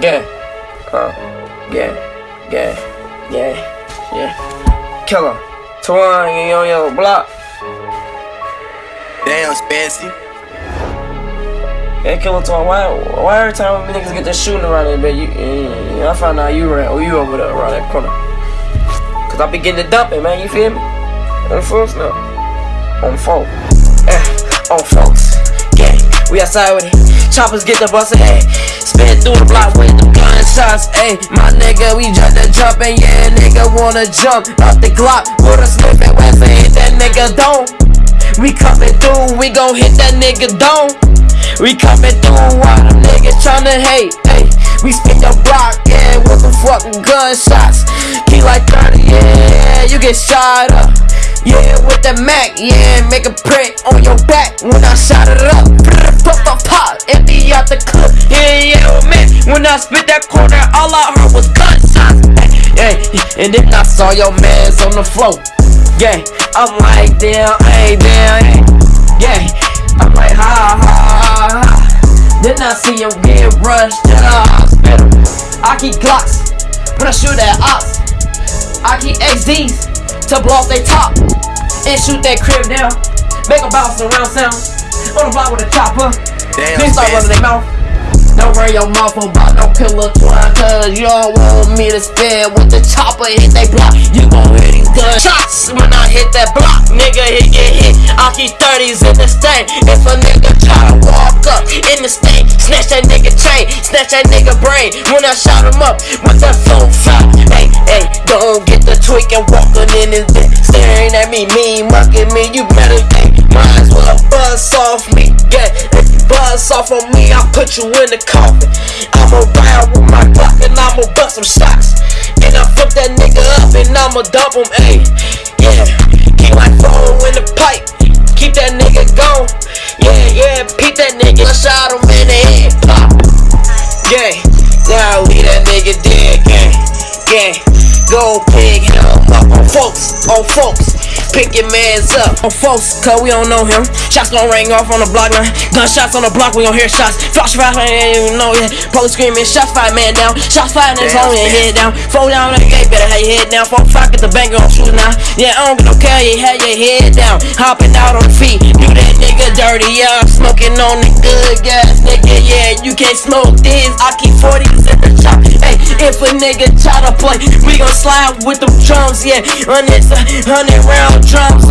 Yeah. Uh, yeah. Yeah. Yeah. Yeah. Killer. Twan, yo, yo, block. Damn, Spancy. Hey, Killer Twan, why, why every time we niggas get this shooting around there, man, you, uh, I find out you ran, or you over there around that corner. Cause I be getting the dumping, man, you feel me? On folks now. On folks. Eh, on folks. Gang, we outside with it. Choppers get the bus, hey. Spin through the block with the gunshots, hey. My nigga, we just the jumping, yeah. Nigga wanna jump up the Glock with a Smith and Wesson, hit that nigga don't. We coming through, we gon' hit that nigga don't. We coming through while them niggas tryna hate, hey. We spin your block, yeah, with the fucking gunshots. Key like 30, yeah, you get shot up. Yeah, with the Mac, yeah, make a print on your back when I shot it up. I spit that corner, all I heard was gunshots. Yeah, and then I saw your mans on the floor. Yeah, I'm like, damn, hey, damn. Yeah, I'm like, ha, ha, ha, ha. Then I see him get rushed to the hospital. I keep Glocks when I shoot at ops. I keep XDs to blow off they top and shoot that crib down. Make a bounce around sound on the block with a chopper. Damn, Then start running their mouth. Don't run your mouth about no killer Twan Cause you don't want me to spin with the chopper hit they block. You gon' hear these gunshots when I hit that block. Nigga hit get hit, I keep 30s in the stain If a nigga try to walk up in the stain Snatch that nigga chain, snatch that nigga brain. When I shot him up with that fire Hey, hey, don't get the tweak and walking in his bed Staring at me, mean mucking me, you better think put you in the coffin. I'ma ride with my Glock and I'ma bust some shots And I flip that nigga up and I'ma dump him, ayy. Yeah, keep my phone in the pipe. Keep that nigga gone. Yeah, yeah, peep that nigga I shot him in the head, pop. Yeah, now leave that nigga dead, gang Gang, go pig up on folks, on folks Pick your mans up on folks, cause we don't know him. Shots gon' ring off on the block line. Gunshots on the block, we gon' hear shots. Flash fire, I ain't even know yet. Police screaming, shots fired, man down. Shots fired, Damn, on your head down. Four down, that gate, better have your head down. Four five, get the bank on shoot now. Yeah, I don't get no care, you have your head down. Hopping out on feet, do that nigga dirty, yeah. I'm smoking on the good gas, nigga, yeah. You can't smoke this, I keep 40s if a nigga try to play, we gon' slide with them drums, yeah. Hundreds, hundred round drums.